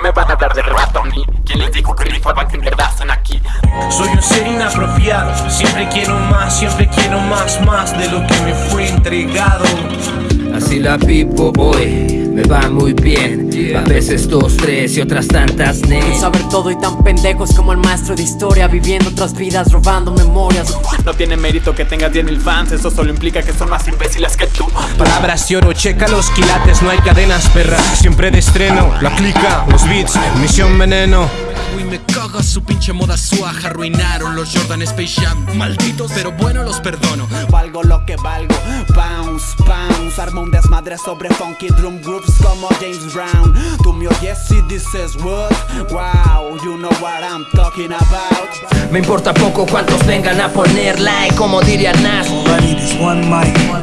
me van a hablar de rato a mí? ¿Quién les dijo que rifaban que en verdad están aquí? Soy un ser inapropiado, siempre quiero más, siempre quiero más, más de lo que me fue entregado. Así la vivo hoy, me va muy bien A veces dos, tres y otras tantas ne Saber todo y tan pendejos como el maestro de historia Viviendo otras vidas, robando memorias No tiene mérito que tengas 10.000 fans Eso solo implica que son más imbéciles que Palabras de oro, checa los quilates, no hay cadenas, perra. Siempre de estreno, la clica, los beats, misión veneno. Uy, me caga su pinche moda suaja Arruinaron los Jordan Space Jam. Malditos, pero bueno, los perdono. Valgo lo que valgo Bounce, bounce. Armo un desmadre sobre funky drum groups como James Brown. Tú me oyes y dices what? Wow, you know what I'm talking about. Me importa poco cuántos vengan a poner like Como diría Nas. All I need is one mic